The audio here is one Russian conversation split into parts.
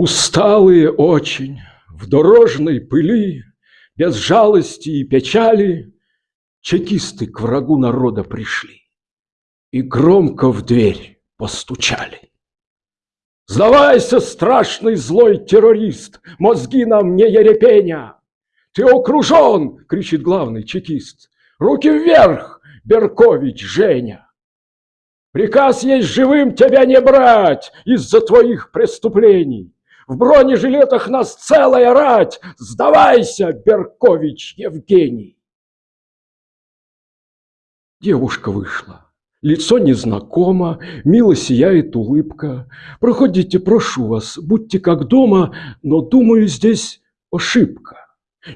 Усталые очень, в дорожной пыли, Без жалости и печали, Чекисты к врагу народа пришли И громко в дверь постучали. Сдавайся, страшный злой террорист, Мозги нам не ерепеня! Ты окружен, кричит главный чекист. Руки вверх, Беркович Женя! Приказ есть живым тебя не брать Из-за твоих преступлений. В бронежилетах нас целая рать! Сдавайся, Беркович Евгений! Девушка вышла. Лицо незнакомо, мило сияет улыбка. Проходите, прошу вас, будьте как дома, но, думаю, здесь ошибка.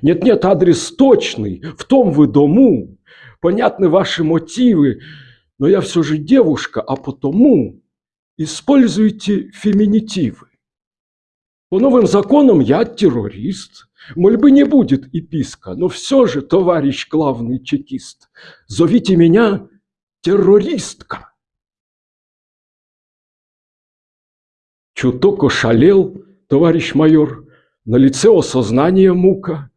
Нет-нет, адрес точный, в том вы дому. Понятны ваши мотивы, но я все же девушка, а потому используйте феминитивы. По новым законам я террорист. Мольбы не будет и писка, но все же, товарищ главный чекист, зовите меня террористка. Чуток ошалел, товарищ майор, на лице осознание мука.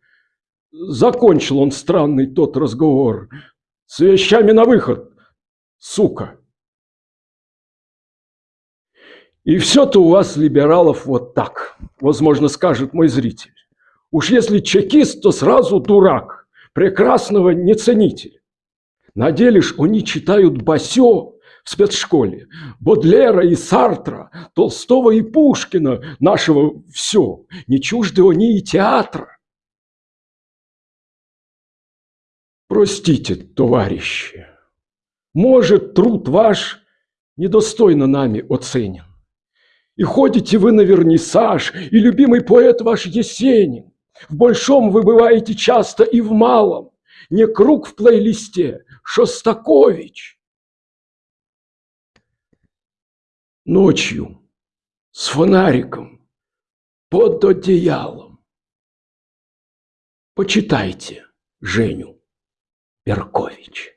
Закончил он странный тот разговор. С вещами на выход, сука. И все-то у вас, либералов, вот так, возможно, скажет мой зритель. Уж если чекист, то сразу дурак, прекрасного не ценитель. На деле ж они читают Басё в спецшколе, Бодлера и Сартра, Толстого и Пушкина, нашего все, не чужды они и театра. Простите, товарищи, может, труд ваш недостойно нами оценен. И ходите вы на вернисаж, и любимый поэт ваш Есенин. В большом вы бываете часто и в малом. Не круг в плейлисте, Шостакович. Ночью с фонариком под одеялом. Почитайте Женю Беркович.